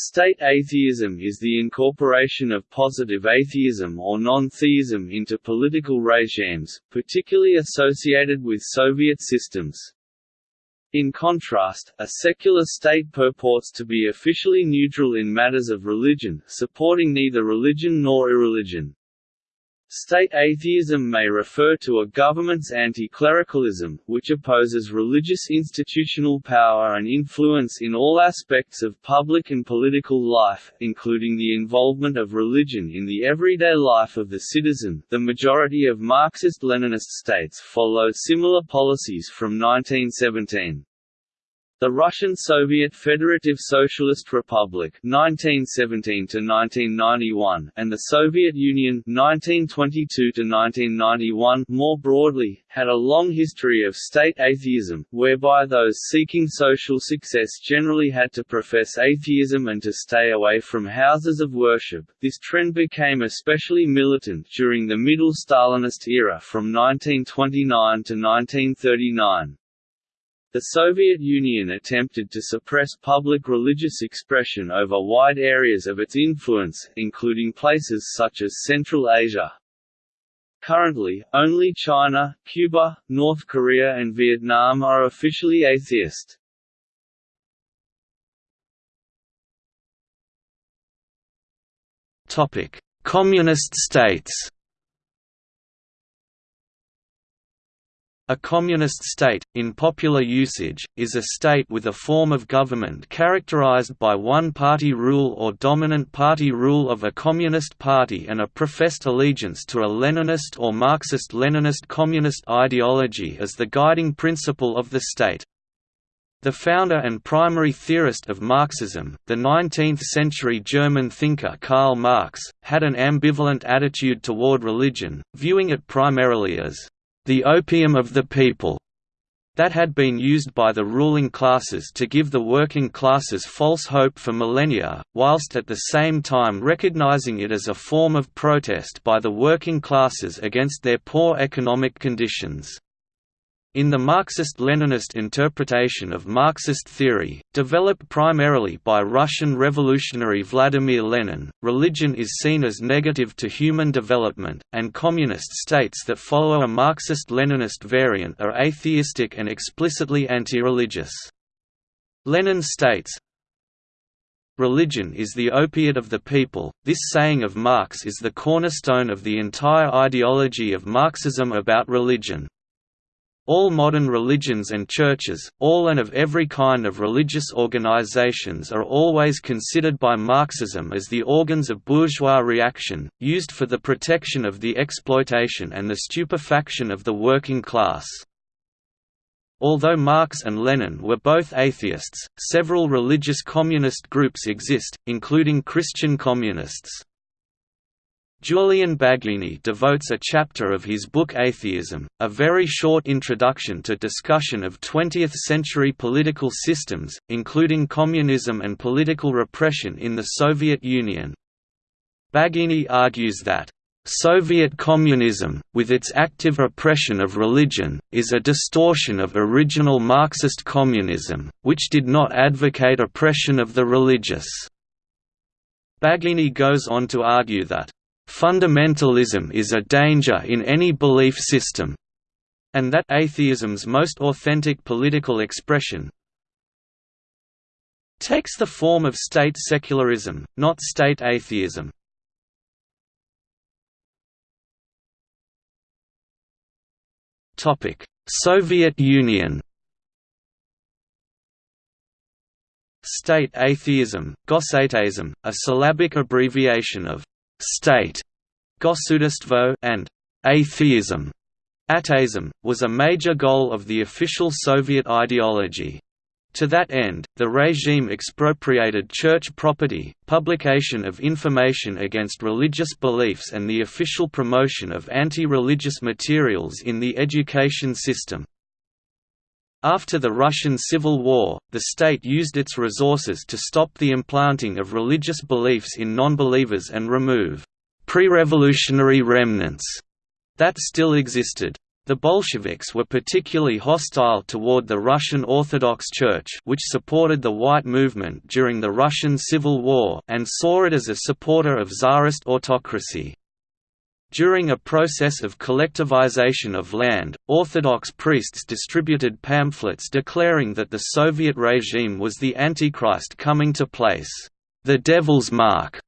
State atheism is the incorporation of positive atheism or non-theism into political regimes, particularly associated with Soviet systems. In contrast, a secular state purports to be officially neutral in matters of religion, supporting neither religion nor irreligion. State atheism may refer to a government's anti-clericalism, which opposes religious institutional power and influence in all aspects of public and political life, including the involvement of religion in the everyday life of the citizen. The majority of Marxist-Leninist states followed similar policies from 1917. The Russian Soviet Federative Socialist Republic 1917 1991 and the Soviet Union 1922 1991 more broadly had a long history of state atheism whereby those seeking social success generally had to profess atheism and to stay away from houses of worship. This trend became especially militant during the Middle Stalinist era from 1929 to 1939. The Soviet Union attempted to suppress public religious expression over wide areas of its influence, including places such as Central Asia. Currently, only China, Cuba, North Korea and Vietnam are officially atheist. Communist states A communist state, in popular usage, is a state with a form of government characterized by one-party rule or dominant party rule of a communist party and a professed allegiance to a Leninist or Marxist-Leninist communist ideology as the guiding principle of the state. The founder and primary theorist of Marxism, the 19th-century German thinker Karl Marx, had an ambivalent attitude toward religion, viewing it primarily as the opium of the people, that had been used by the ruling classes to give the working classes false hope for millennia, whilst at the same time recognizing it as a form of protest by the working classes against their poor economic conditions. In the Marxist-Leninist interpretation of Marxist theory, developed primarily by Russian revolutionary Vladimir Lenin, religion is seen as negative to human development, and communist states that follow a Marxist-Leninist variant are atheistic and explicitly anti-religious. Lenin states, Religion is the opiate of the people. This saying of Marx is the cornerstone of the entire ideology of Marxism about religion. All modern religions and churches, all and of every kind of religious organizations are always considered by Marxism as the organs of bourgeois reaction, used for the protection of the exploitation and the stupefaction of the working class. Although Marx and Lenin were both atheists, several religious communist groups exist, including Christian communists. Julian Baggini devotes a chapter of his book Atheism, a very short introduction to discussion of 20th-century political systems, including communism and political repression in the Soviet Union. Baggini argues that Soviet communism, with its active repression of religion, is a distortion of original Marxist communism, which did not advocate oppression of the religious. Baggini goes on to argue that Fundamentalism is a danger in any belief system, and that atheism's most authentic political expression takes the form of state secularism, not state atheism. Soviet Union State atheism, Gosateism, a syllabic abbreviation of state Gosudarstvo, and atheism ateism, was a major goal of the official Soviet ideology. To that end, the regime expropriated church property, publication of information against religious beliefs and the official promotion of anti-religious materials in the education system. After the Russian Civil War, the state used its resources to stop the implanting of religious beliefs in nonbelievers and remove pre-revolutionary remnants that still existed. The Bolsheviks were particularly hostile toward the Russian Orthodox Church which supported the White Movement during the Russian Civil War and saw it as a supporter of Tsarist autocracy. During a process of collectivization of land, Orthodox priests distributed pamphlets declaring that the Soviet regime was the Antichrist coming to place, "...the devil's mark",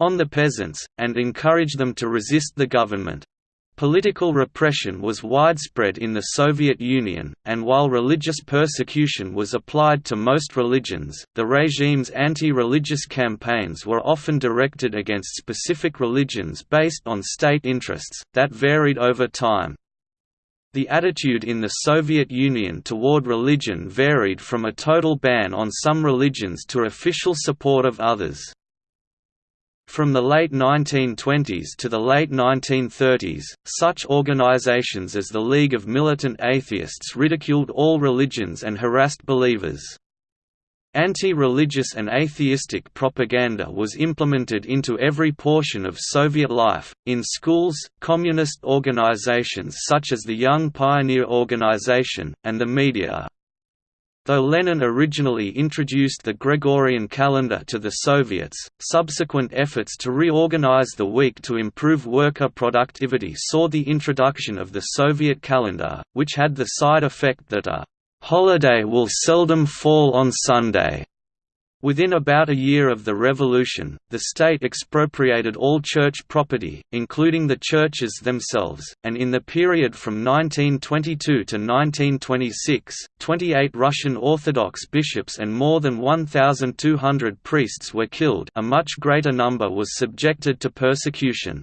on the peasants, and encourage them to resist the government. Political repression was widespread in the Soviet Union, and while religious persecution was applied to most religions, the regime's anti-religious campaigns were often directed against specific religions based on state interests, that varied over time. The attitude in the Soviet Union toward religion varied from a total ban on some religions to official support of others. From the late 1920s to the late 1930s, such organizations as the League of Militant Atheists ridiculed all religions and harassed believers. Anti-religious and atheistic propaganda was implemented into every portion of Soviet life, in schools, communist organizations such as the Young Pioneer Organization, and the media. Though Lenin originally introduced the Gregorian calendar to the Soviets, subsequent efforts to reorganize the week to improve worker productivity saw the introduction of the Soviet calendar, which had the side effect that a holiday will seldom fall on Sunday. Within about a year of the revolution, the state expropriated all church property, including the churches themselves, and in the period from 1922 to 1926, 28 Russian Orthodox bishops and more than 1,200 priests were killed a much greater number was subjected to persecution.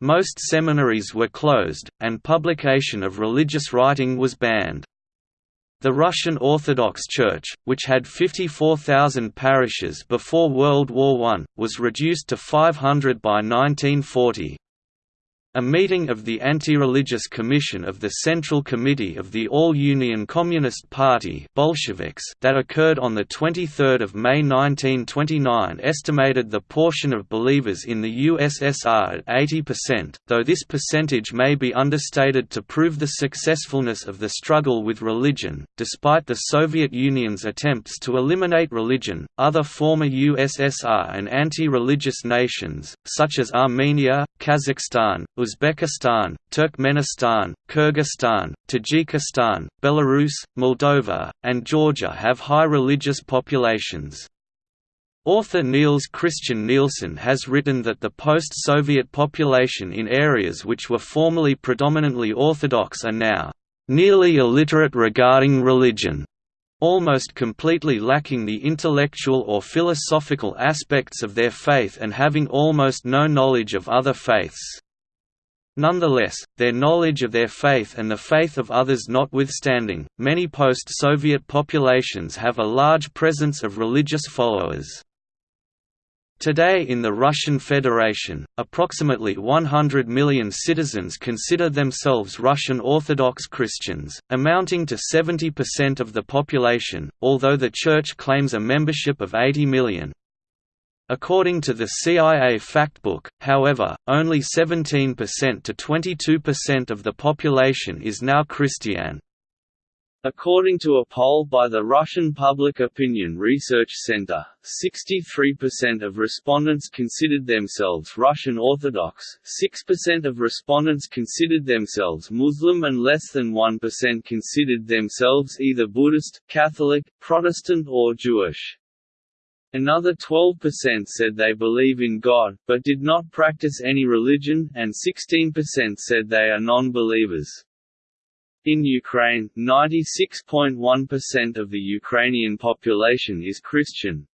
Most seminaries were closed, and publication of religious writing was banned. The Russian Orthodox Church, which had 54,000 parishes before World War I, was reduced to 500 by 1940. A meeting of the Anti-Religious Commission of the Central Committee of the All-Union Communist Party Bolsheviks that occurred on 23 May 1929 estimated the portion of believers in the USSR at 80%, though this percentage may be understated to prove the successfulness of the struggle with religion. Despite the Soviet Union's attempts to eliminate religion, other former USSR and anti-religious nations, such as Armenia, Kazakhstan, Uzbekistan, Turkmenistan, Kyrgyzstan, Tajikistan, Belarus, Moldova, and Georgia have high religious populations. Author Niels Christian Nielsen has written that the post-Soviet population in areas which were formerly predominantly Orthodox are now nearly illiterate regarding religion, almost completely lacking the intellectual or philosophical aspects of their faith and having almost no knowledge of other faiths. Nonetheless, their knowledge of their faith and the faith of others notwithstanding, many post-Soviet populations have a large presence of religious followers. Today in the Russian Federation, approximately 100 million citizens consider themselves Russian Orthodox Christians, amounting to 70% of the population, although the Church claims a membership of 80 million. According to the CIA Factbook, however, only 17% to 22% of the population is now Christian. According to a poll by the Russian Public Opinion Research Center, 63% of respondents considered themselves Russian Orthodox, 6% of respondents considered themselves Muslim and less than 1% considered themselves either Buddhist, Catholic, Protestant or Jewish. Another 12% said they believe in God, but did not practice any religion, and 16% said they are non-believers. In Ukraine, 96.1% of the Ukrainian population is Christian.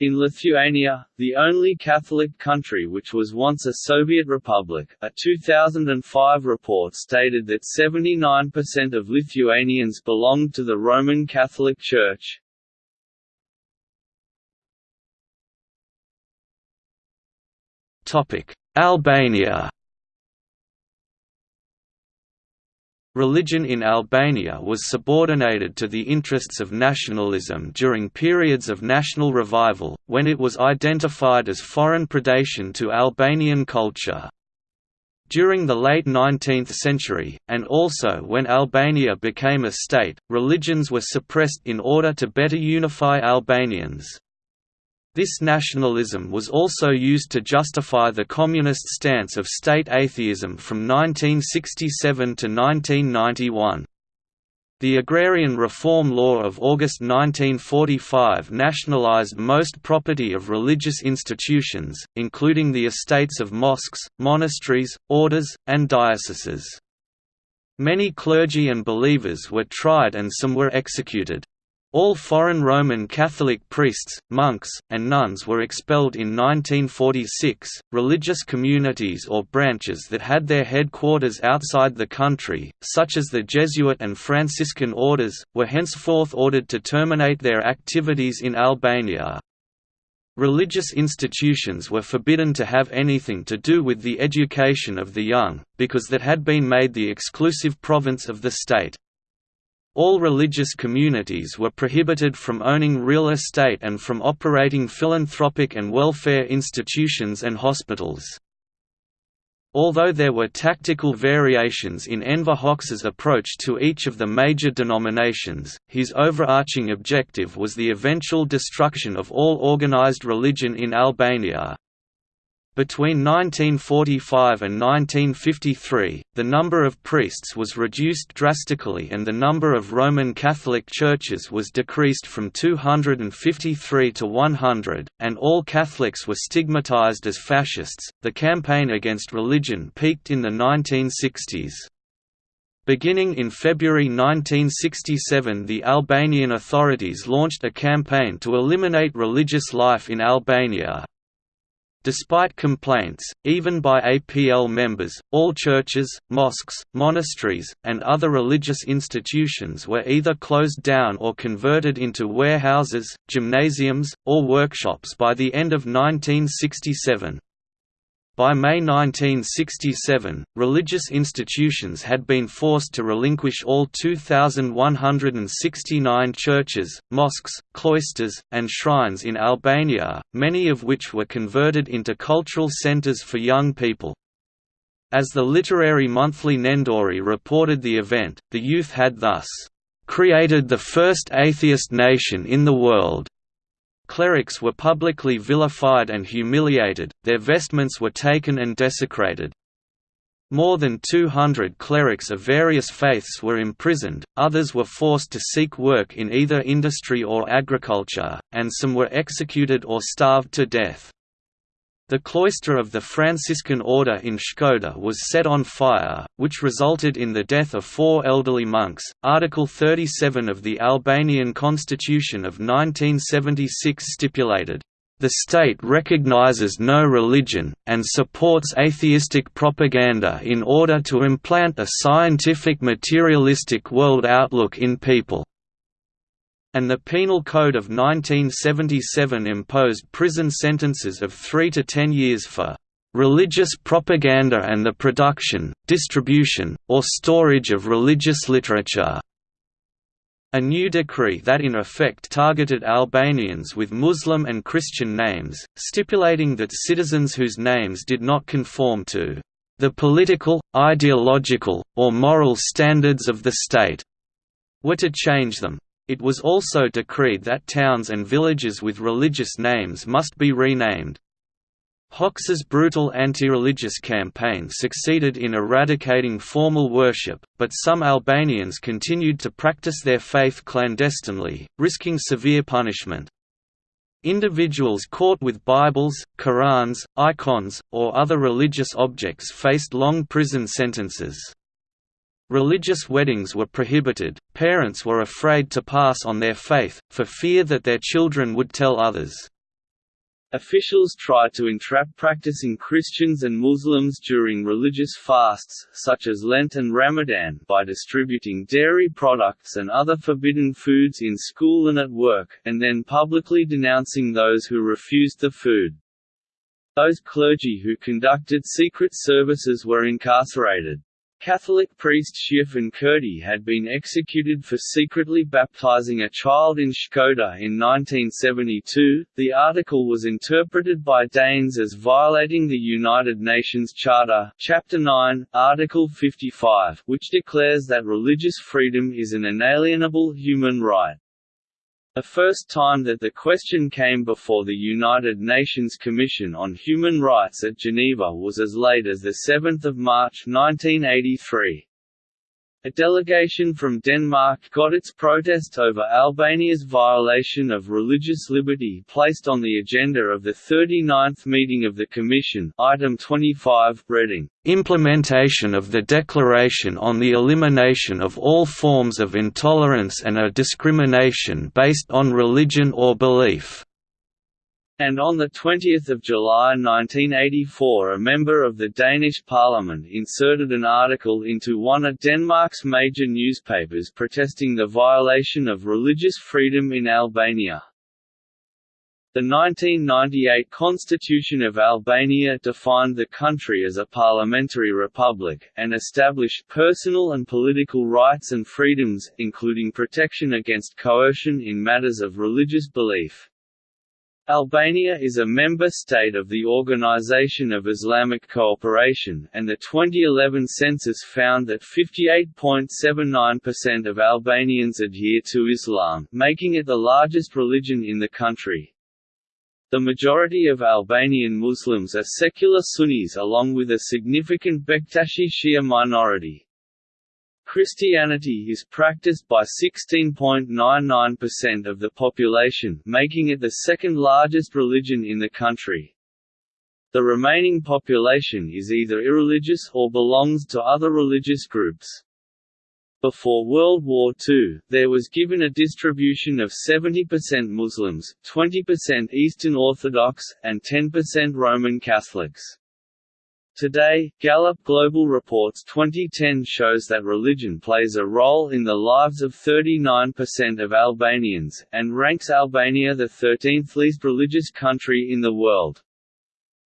In Lithuania, the only Catholic country which was once a Soviet republic, a 2005 report stated that 79% of Lithuanians belonged to the Roman Catholic Church. Albania Religion in Albania was subordinated to the interests of nationalism during periods of national revival, when it was identified as foreign predation to Albanian culture. During the late 19th century, and also when Albania became a state, religions were suppressed in order to better unify Albanians. This nationalism was also used to justify the communist stance of state atheism from 1967 to 1991. The Agrarian Reform Law of August 1945 nationalized most property of religious institutions, including the estates of mosques, monasteries, orders, and dioceses. Many clergy and believers were tried and some were executed. All foreign Roman Catholic priests, monks, and nuns were expelled in 1946. Religious communities or branches that had their headquarters outside the country, such as the Jesuit and Franciscan orders, were henceforth ordered to terminate their activities in Albania. Religious institutions were forbidden to have anything to do with the education of the young, because that had been made the exclusive province of the state. All religious communities were prohibited from owning real estate and from operating philanthropic and welfare institutions and hospitals. Although there were tactical variations in Enver Hoxha's approach to each of the major denominations, his overarching objective was the eventual destruction of all organized religion in Albania. Between 1945 and 1953, the number of priests was reduced drastically and the number of Roman Catholic churches was decreased from 253 to 100, and all Catholics were stigmatized as fascists. The campaign against religion peaked in the 1960s. Beginning in February 1967 the Albanian authorities launched a campaign to eliminate religious life in Albania, Despite complaints, even by APL members, all churches, mosques, monasteries, and other religious institutions were either closed down or converted into warehouses, gymnasiums, or workshops by the end of 1967. By May 1967, religious institutions had been forced to relinquish all 2,169 churches, mosques, cloisters, and shrines in Albania, many of which were converted into cultural centers for young people. As the literary monthly Nendori reported the event, the youth had thus, "...created the first atheist nation in the world." Clerics were publicly vilified and humiliated, their vestments were taken and desecrated. More than 200 clerics of various faiths were imprisoned, others were forced to seek work in either industry or agriculture, and some were executed or starved to death. The cloister of the Franciscan order in Shkodër was set on fire, which resulted in the death of four elderly monks. Article 37 of the Albanian Constitution of 1976 stipulated, the state recognizes no religion, and supports atheistic propaganda in order to implant a scientific materialistic world outlook in people and the Penal Code of 1977 imposed prison sentences of 3 to 10 years for religious propaganda and the production, distribution, or storage of religious literature. A new decree that in effect targeted Albanians with Muslim and Christian names, stipulating that citizens whose names did not conform to the political, ideological, or moral standards of the state were to change them. It was also decreed that towns and villages with religious names must be renamed. Hoxha's brutal anti-religious campaign succeeded in eradicating formal worship, but some Albanians continued to practice their faith clandestinely, risking severe punishment. Individuals caught with Bibles, Qurans, icons, or other religious objects faced long prison sentences. Religious weddings were prohibited, parents were afraid to pass on their faith, for fear that their children would tell others. Officials tried to entrap practicing Christians and Muslims during religious fasts, such as Lent and Ramadan, by distributing dairy products and other forbidden foods in school and at work, and then publicly denouncing those who refused the food. Those clergy who conducted secret services were incarcerated. Catholic priest Shtjefën Kurti had been executed for secretly baptizing a child in Shkodër in 1972. The article was interpreted by Danes as violating the United Nations Charter, Chapter 9, Article 55, which declares that religious freedom is an inalienable human right. The first time that the question came before the United Nations Commission on Human Rights at Geneva was as late as 7 March 1983. A delegation from Denmark got its protest over Albania's violation of religious liberty placed on the agenda of the 39th meeting of the Commission item 25, Reading, "...implementation of the Declaration on the Elimination of All Forms of Intolerance and Discrimination based on Religion or Belief." And on 20 July 1984 a member of the Danish parliament inserted an article into one of Denmark's major newspapers protesting the violation of religious freedom in Albania. The 1998 Constitution of Albania defined the country as a parliamentary republic, and established personal and political rights and freedoms, including protection against coercion in matters of religious belief. Albania is a member state of the Organization of Islamic Cooperation, and the 2011 census found that 58.79% of Albanians adhere to Islam, making it the largest religion in the country. The majority of Albanian Muslims are secular Sunnis along with a significant Bektashi Shia minority. Christianity is practiced by 16.99% of the population making it the second largest religion in the country. The remaining population is either irreligious or belongs to other religious groups. Before World War II, there was given a distribution of 70% Muslims, 20% Eastern Orthodox, and 10% Roman Catholics. Today, Gallup Global Reports 2010 shows that religion plays a role in the lives of 39% of Albanians, and ranks Albania the 13th least religious country in the world.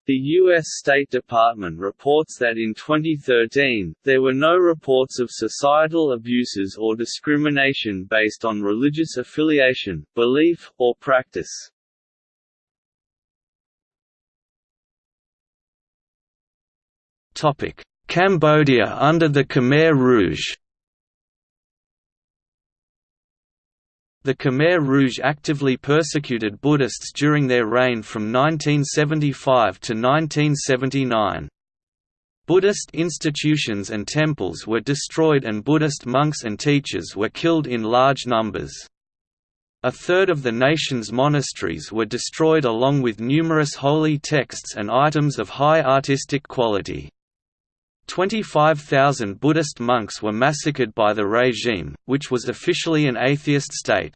The U.S. State Department reports that in 2013, there were no reports of societal abuses or discrimination based on religious affiliation, belief, or practice. Cambodia under the Khmer Rouge The Khmer Rouge actively persecuted Buddhists during their reign from 1975 to 1979. Buddhist institutions and temples were destroyed and Buddhist monks and teachers were killed in large numbers. A third of the nation's monasteries were destroyed along with numerous holy texts and items of high artistic quality. 25,000 Buddhist monks were massacred by the regime, which was officially an atheist state.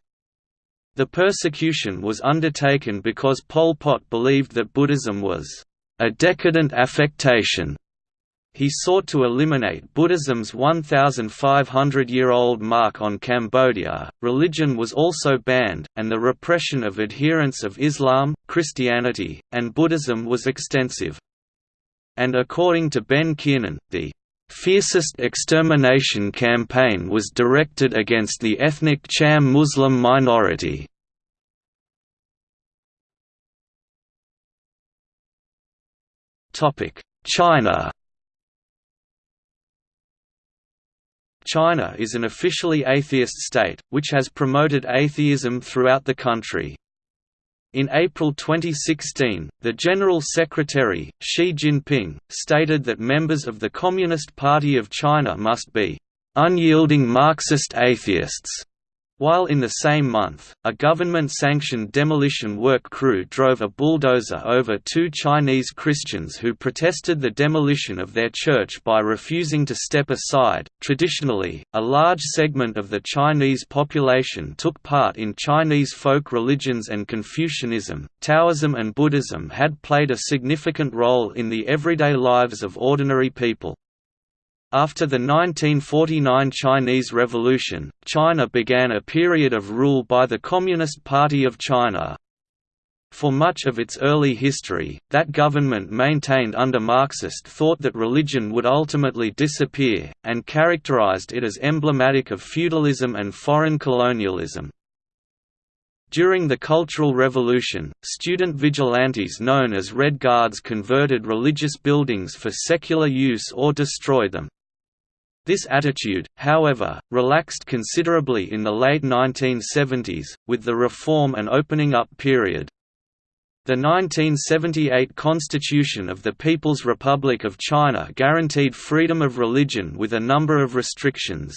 The persecution was undertaken because Pol Pot believed that Buddhism was a decadent affectation. He sought to eliminate Buddhism's 1,500-year-old mark on Cambodia. Religion was also banned, and the repression of adherents of Islam, Christianity, and Buddhism was extensive and according to Ben Kiernan, the fiercest extermination campaign was directed against the ethnic Cham Muslim minority. China China is an officially atheist state, which has promoted atheism throughout the country. In April 2016, the General Secretary, Xi Jinping, stated that members of the Communist Party of China must be unyielding Marxist atheists while in the same month, a government-sanctioned demolition work crew drove a bulldozer over two Chinese Christians who protested the demolition of their church by refusing to step aside. Traditionally, a large segment of the Chinese population took part in Chinese folk religions and Confucianism, Taoism and Buddhism had played a significant role in the everyday lives of ordinary people. After the 1949 Chinese Revolution, China began a period of rule by the Communist Party of China. For much of its early history, that government maintained under Marxist thought that religion would ultimately disappear, and characterized it as emblematic of feudalism and foreign colonialism. During the Cultural Revolution, student vigilantes known as Red Guards converted religious buildings for secular use or destroyed them. This attitude, however, relaxed considerably in the late 1970s, with the reform and opening up period. The 1978 Constitution of the People's Republic of China guaranteed freedom of religion with a number of restrictions.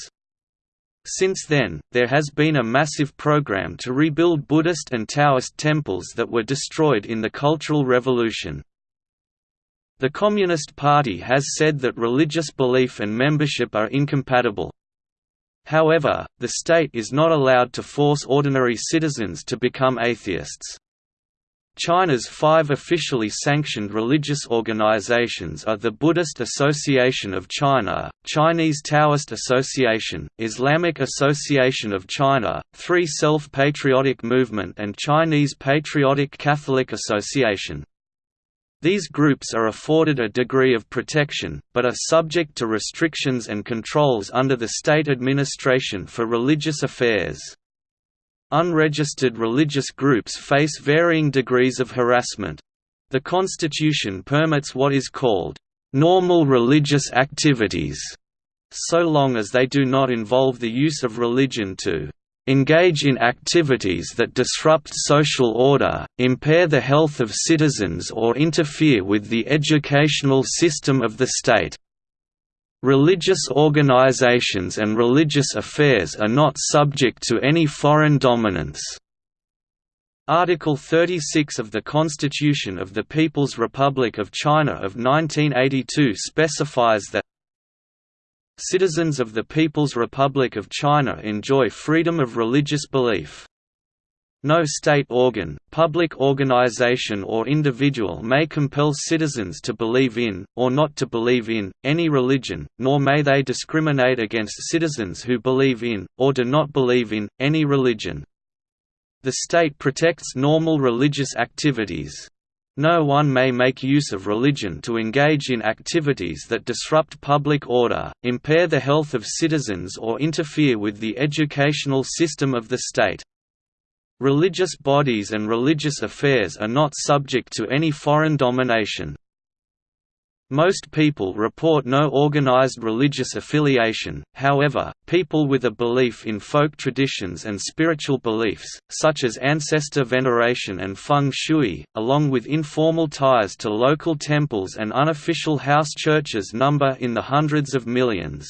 Since then, there has been a massive program to rebuild Buddhist and Taoist temples that were destroyed in the Cultural Revolution. The Communist Party has said that religious belief and membership are incompatible. However, the state is not allowed to force ordinary citizens to become atheists. China's five officially sanctioned religious organizations are the Buddhist Association of China, Chinese Taoist Association, Islamic Association of China, Three Self-Patriotic Movement and Chinese Patriotic Catholic Association. These groups are afforded a degree of protection, but are subject to restrictions and controls under the state administration for religious affairs. Unregistered religious groups face varying degrees of harassment. The Constitution permits what is called normal religious activities, so long as they do not involve the use of religion to engage in activities that disrupt social order, impair the health of citizens or interfere with the educational system of the state. Religious organizations and religious affairs are not subject to any foreign dominance. Article 36 of the Constitution of the People's Republic of China of 1982 specifies that Citizens of the People's Republic of China enjoy freedom of religious belief. No state organ, public organization or individual may compel citizens to believe in, or not to believe in, any religion, nor may they discriminate against citizens who believe in, or do not believe in, any religion. The state protects normal religious activities. No one may make use of religion to engage in activities that disrupt public order, impair the health of citizens or interfere with the educational system of the state. Religious bodies and religious affairs are not subject to any foreign domination. Most people report no organized religious affiliation, however, people with a belief in folk traditions and spiritual beliefs, such as ancestor veneration and feng shui, along with informal ties to local temples and unofficial house churches number in the hundreds of millions.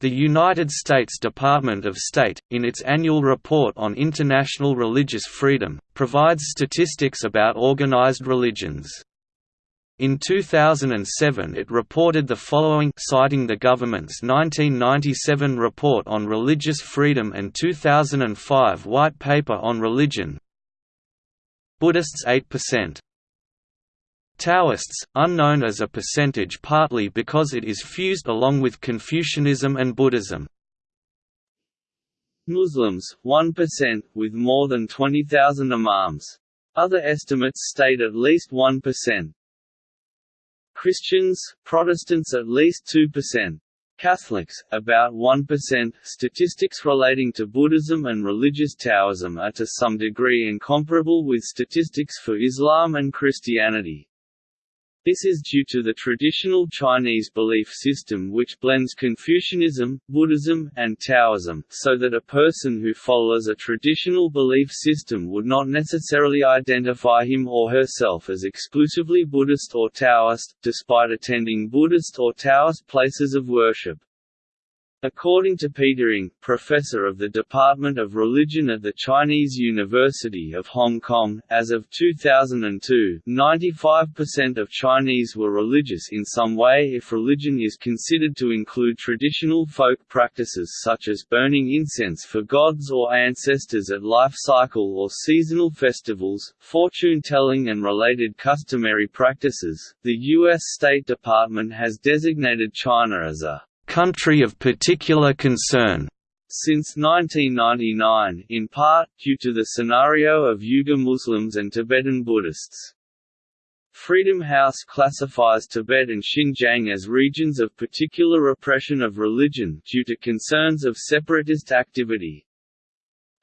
The United States Department of State, in its annual report on international religious freedom, provides statistics about organized religions. In 2007 it reported the following citing the government's 1997 report on religious freedom and 2005 White Paper on Religion Buddhists 8% Taoists, unknown as a percentage partly because it is fused along with Confucianism and Buddhism. Muslims, 1%, with more than 20,000 imams. Other estimates state at least 1%. Christians, Protestants at least 2%. Catholics, about 1%. Statistics relating to Buddhism and religious Taoism are to some degree incomparable with statistics for Islam and Christianity. This is due to the traditional Chinese belief system which blends Confucianism, Buddhism, and Taoism, so that a person who follows a traditional belief system would not necessarily identify him or herself as exclusively Buddhist or Taoist, despite attending Buddhist or Taoist places of worship. According to Peter Ng, professor of the Department of Religion at the Chinese University of Hong Kong, as of 2002, 95% of Chinese were religious in some way if religion is considered to include traditional folk practices such as burning incense for gods or ancestors at life cycle or seasonal festivals, fortune-telling and related customary practices. The U.S. State Department has designated China as a country of particular concern, Since 1999, in part, due to the scenario of Uyghur Muslims and Tibetan Buddhists. Freedom House classifies Tibet and Xinjiang as regions of particular repression of religion due to concerns of separatist activity.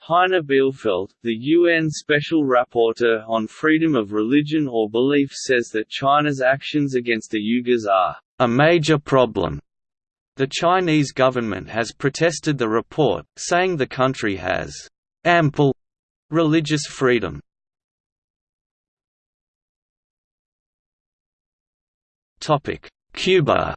Heiner Bielefeldt, the UN Special Rapporteur on Freedom of Religion or Belief says that China's actions against the Uyghurs are a major problem the Chinese government has protested the report, saying the country has ample religious freedom. Cuba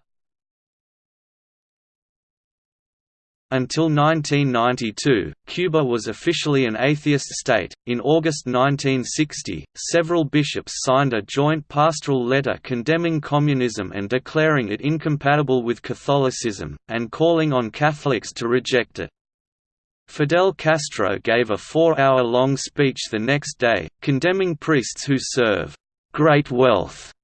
Until 1992, Cuba was officially an atheist state. In August 1960, several bishops signed a joint pastoral letter condemning communism and declaring it incompatible with Catholicism, and calling on Catholics to reject it. Fidel Castro gave a four-hour-long speech the next day, condemning priests who serve great wealth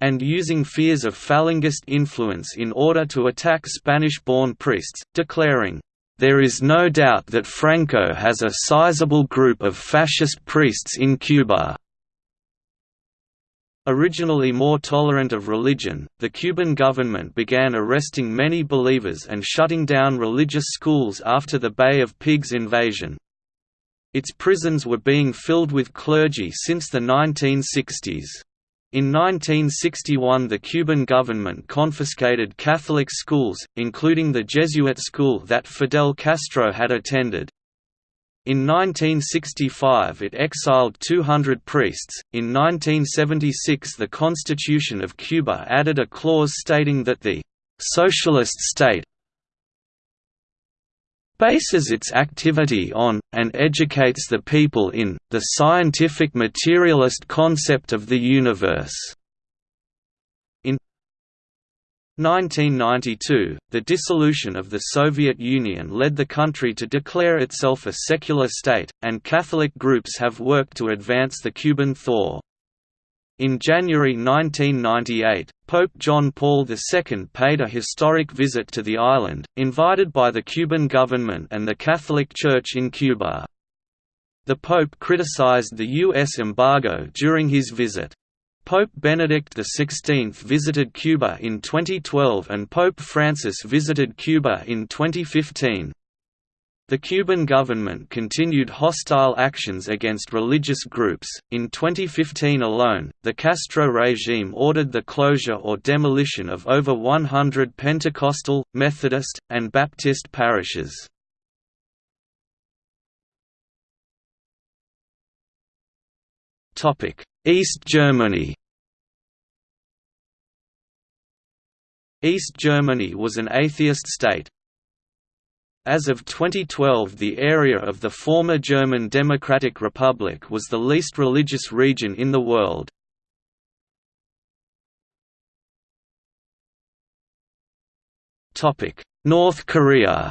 and using fears of Falangist influence in order to attack Spanish-born priests, declaring, "...there is no doubt that Franco has a sizable group of fascist priests in Cuba." Originally more tolerant of religion, the Cuban government began arresting many believers and shutting down religious schools after the Bay of Pigs invasion. Its prisons were being filled with clergy since the 1960s. In 1961 the Cuban government confiscated Catholic schools, including the Jesuit school that Fidel Castro had attended. In 1965 it exiled 200 priests. In 1976 the Constitution of Cuba added a clause stating that the socialist state bases its activity on, and educates the people in, the scientific materialist concept of the universe. In 1992, the dissolution of the Soviet Union led the country to declare itself a secular state, and Catholic groups have worked to advance the Cuban thaw. In January 1998, Pope John Paul II paid a historic visit to the island, invited by the Cuban government and the Catholic Church in Cuba. The Pope criticized the U.S. embargo during his visit. Pope Benedict XVI visited Cuba in 2012 and Pope Francis visited Cuba in 2015. The Cuban government continued hostile actions against religious groups. In 2015 alone, the Castro regime ordered the closure or demolition of over 100 Pentecostal, Methodist, and Baptist parishes. Topic: East Germany. East Germany was an atheist state, as of 2012 the area of the former German Democratic Republic was the least religious region in the world. North Korea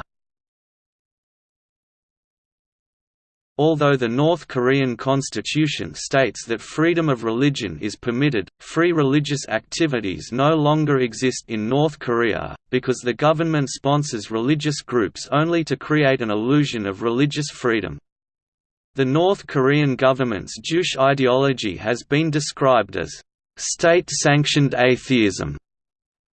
Although the North Korean constitution states that freedom of religion is permitted, free religious activities no longer exist in North Korea, because the government sponsors religious groups only to create an illusion of religious freedom. The North Korean government's Juche ideology has been described as state-sanctioned atheism.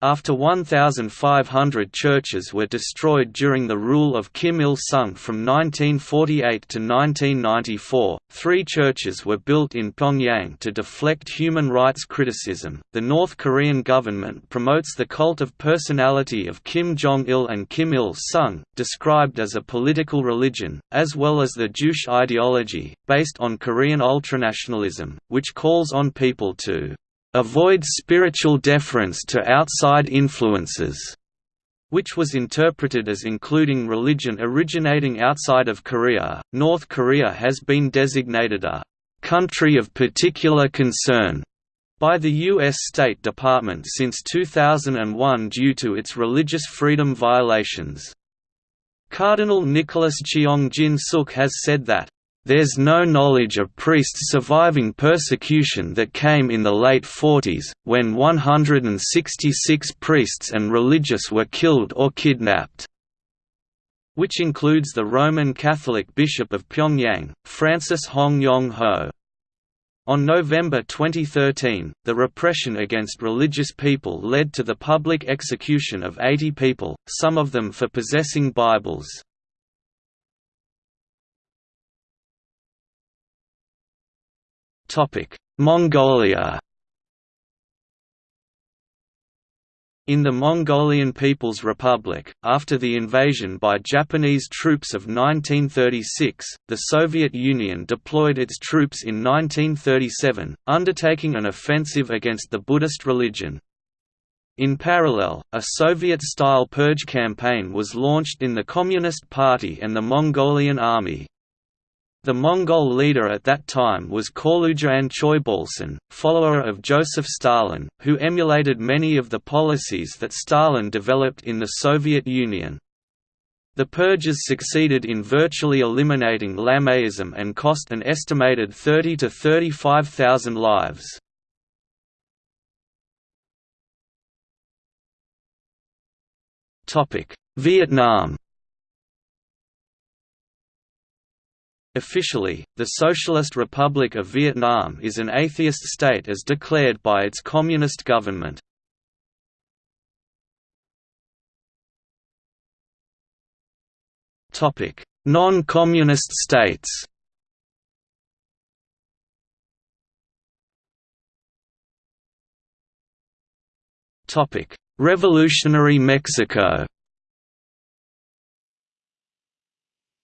After 1,500 churches were destroyed during the rule of Kim Il-sung from 1948 to 1994, three churches were built in Pyongyang to deflect human rights criticism. The North Korean government promotes the cult of personality of Kim Jong-il and Kim Il-sung, described as a political religion, as well as the Juche ideology, based on Korean ultranationalism, which calls on people to avoid spiritual deference to outside influences, which was interpreted as including religion originating outside of Korea. North Korea has been designated a country of particular concern by the U.S. State Department since 2001 due to its religious freedom violations. Cardinal Nicholas Cheong-Jin Suk has said that there's no knowledge of priests surviving persecution that came in the late 40s, when 166 priests and religious were killed or kidnapped. which includes the Roman Catholic Bishop of Pyongyang, Francis Hong Yong-ho. On November 2013, the repression against religious people led to the public execution of 80 people, some of them for possessing Bibles. Mongolia In the Mongolian People's Republic, after the invasion by Japanese troops of 1936, the Soviet Union deployed its troops in 1937, undertaking an offensive against the Buddhist religion. In parallel, a Soviet-style purge campaign was launched in the Communist Party and the Mongolian Army. The Mongol leader at that time was Khorloogiin Choibalsan, follower of Joseph Stalin, who emulated many of the policies that Stalin developed in the Soviet Union. The purges succeeded in virtually eliminating Lamaism and cost an estimated 30 to 35,000 lives. Vietnam Officially, the Socialist Republic of Vietnam is an atheist state as declared by its communist government. Non-communist states Revolutionary Mexico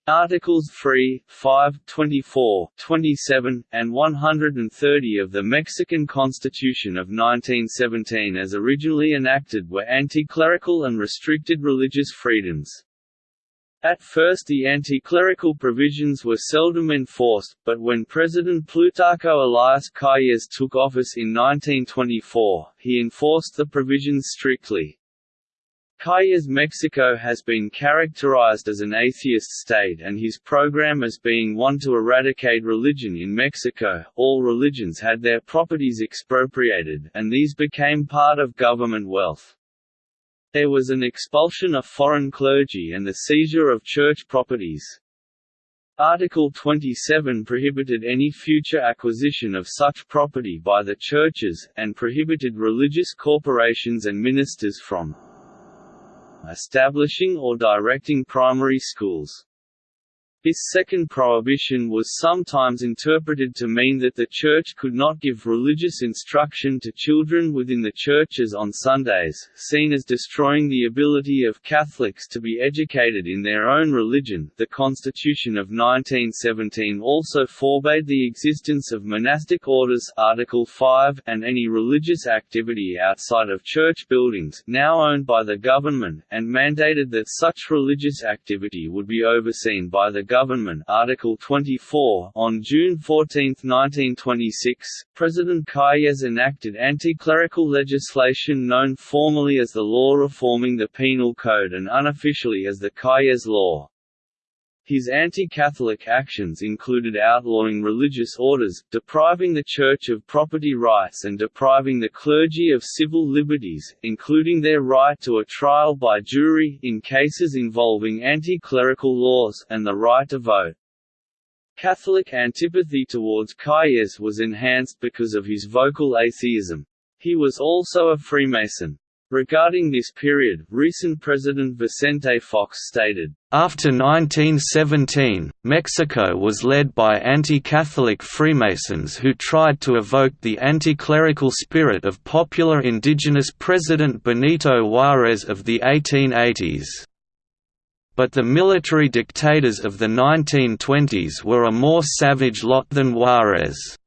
Articles 3, 5, 24, 27, and 130 of the Mexican Constitution of 1917 as originally enacted were anti-clerical and restricted religious freedoms. At first the anti-clerical provisions were seldom enforced, but when President Plutarco Elias Calles took office in 1924, he enforced the provisions strictly. Calles Mexico has been characterized as an atheist state and his program as being one to eradicate religion in Mexico. All religions had their properties expropriated, and these became part of government wealth. There was an expulsion of foreign clergy and the seizure of church properties. Article 27 prohibited any future acquisition of such property by the churches, and prohibited religious corporations and ministers from establishing or directing primary schools. This second prohibition was sometimes interpreted to mean that the Church could not give religious instruction to children within the churches on Sundays, seen as destroying the ability of Catholics to be educated in their own religion. The Constitution of 1917 also forbade the existence of monastic orders Article 5 and any religious activity outside of church buildings now owned by the government, and mandated that such religious activity would be overseen by the government Article 24 on June 14, 1926, President Calles enacted anti-clerical legislation known formally as the Law Reforming the Penal Code and unofficially as the Calles Law. His anti-Catholic actions included outlawing religious orders, depriving the Church of property rights and depriving the clergy of civil liberties, including their right to a trial by jury in cases involving anti-clerical laws, and the right to vote. Catholic antipathy towards Calles was enhanced because of his vocal atheism. He was also a Freemason. Regarding this period, recent President Vicente Fox stated, After 1917, Mexico was led by anti-Catholic Freemasons who tried to evoke the anti-clerical spirit of popular indigenous President Benito Juárez of the 1880s. But the military dictators of the 1920s were a more savage lot than Juárez.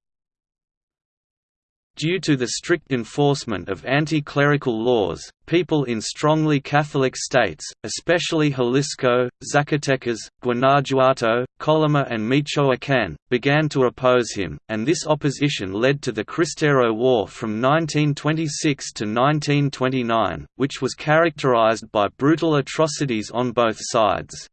Due to the strict enforcement of anti-clerical laws, people in strongly Catholic states, especially Jalisco, Zacatecas, Guanajuato, Colima and Michoacán, began to oppose him, and this opposition led to the Cristero War from 1926 to 1929, which was characterized by brutal atrocities on both sides.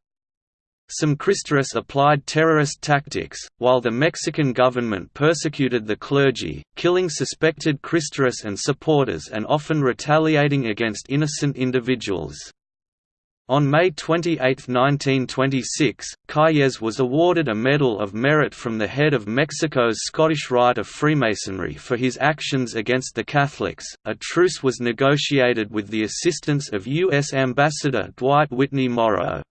Some Cristeros applied terrorist tactics, while the Mexican government persecuted the clergy, killing suspected Cristeros and supporters and often retaliating against innocent individuals. On May 28, 1926, Calles was awarded a Medal of Merit from the head of Mexico's Scottish Rite of Freemasonry for his actions against the Catholics. A truce was negotiated with the assistance of U.S. Ambassador Dwight Whitney Morrow.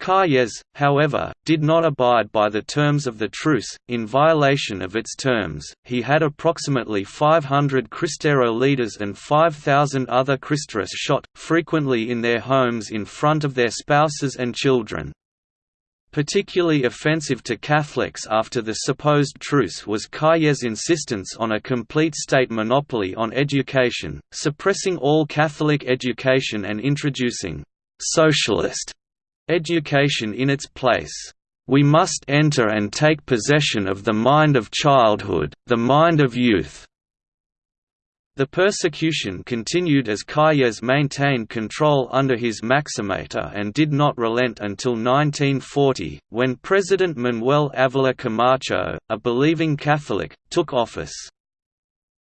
Calles, however, did not abide by the terms of the truce. In violation of its terms, he had approximately 500 Cristero leaders and 5,000 other Cristeros shot, frequently in their homes in front of their spouses and children. Particularly offensive to Catholics after the supposed truce was Calles' insistence on a complete state monopoly on education, suppressing all Catholic education and introducing «socialist» education in its place. We must enter and take possession of the mind of childhood, the mind of youth. The persecution continued as Calles maintained control under his Maximato and did not relent until 1940, when President Manuel Avila Camacho, a believing Catholic, took office.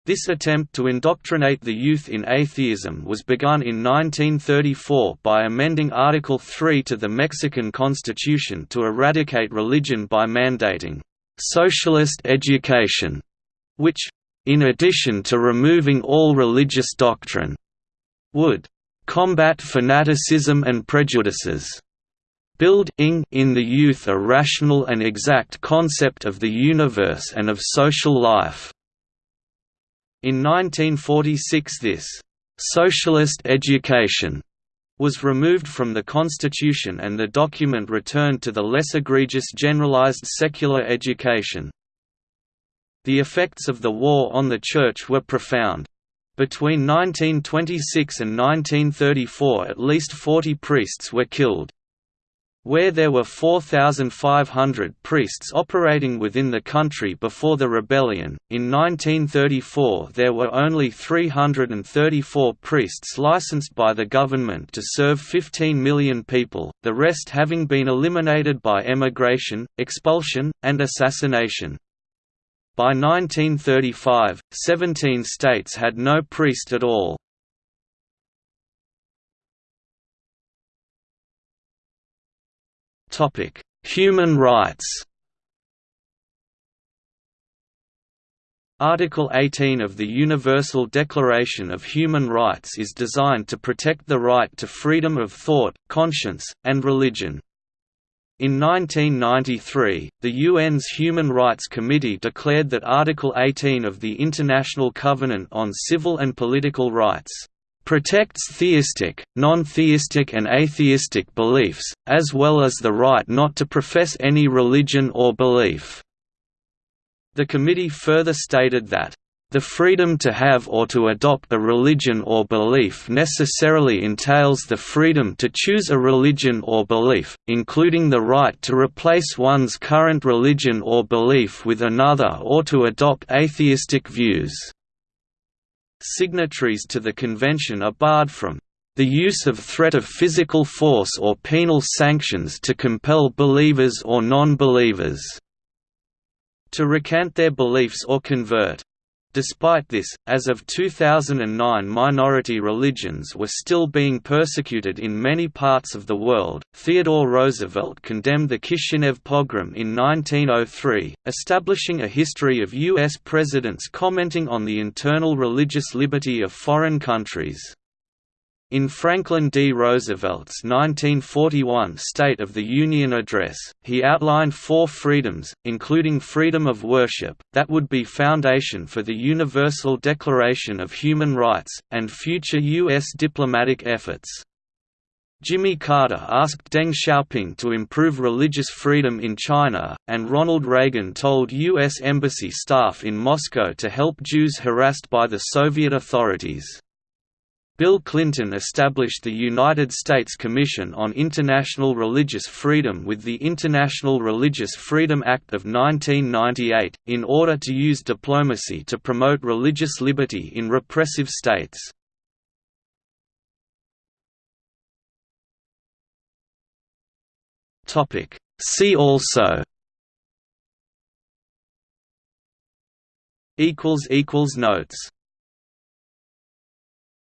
This attempt to indoctrinate the youth in atheism was begun in 1934 by amending Article 3 to the Mexican Constitution to eradicate religion by mandating «socialist education», which, in addition to removing all religious doctrine, would «combat fanaticism and prejudices» build in the youth a rational and exact concept of the universe and of social life. In 1946 this «socialist education» was removed from the constitution and the document returned to the less egregious generalized secular education. The effects of the war on the Church were profound. Between 1926 and 1934 at least 40 priests were killed. Where there were 4,500 priests operating within the country before the rebellion, in 1934 there were only 334 priests licensed by the government to serve 15 million people, the rest having been eliminated by emigration, expulsion, and assassination. By 1935, 17 states had no priest at all. Topic: Human rights. Article 18 of the Universal Declaration of Human Rights is designed to protect the right to freedom of thought, conscience, and religion. In 1993, the UN's Human Rights Committee declared that Article 18 of the International Covenant on Civil and Political Rights protects theistic, non-theistic and atheistic beliefs, as well as the right not to profess any religion or belief." The committee further stated that, "...the freedom to have or to adopt a religion or belief necessarily entails the freedom to choose a religion or belief, including the right to replace one's current religion or belief with another or to adopt atheistic views." Signatories to the convention are barred from the use of threat of physical force or penal sanctions to compel believers or non-believers to recant their beliefs or convert. Despite this, as of 2009 minority religions were still being persecuted in many parts of the world. Theodore Roosevelt condemned the Kishinev pogrom in 1903, establishing a history of U.S. presidents commenting on the internal religious liberty of foreign countries. In Franklin D. Roosevelt's 1941 State of the Union address, he outlined four freedoms, including freedom of worship, that would be foundation for the Universal Declaration of Human Rights, and future U.S. diplomatic efforts. Jimmy Carter asked Deng Xiaoping to improve religious freedom in China, and Ronald Reagan told U.S. Embassy staff in Moscow to help Jews harassed by the Soviet authorities. Bill Clinton established the United States Commission on International Religious Freedom with the International Religious Freedom Act of 1998, in order to use diplomacy to promote religious liberty in repressive states. See also Notes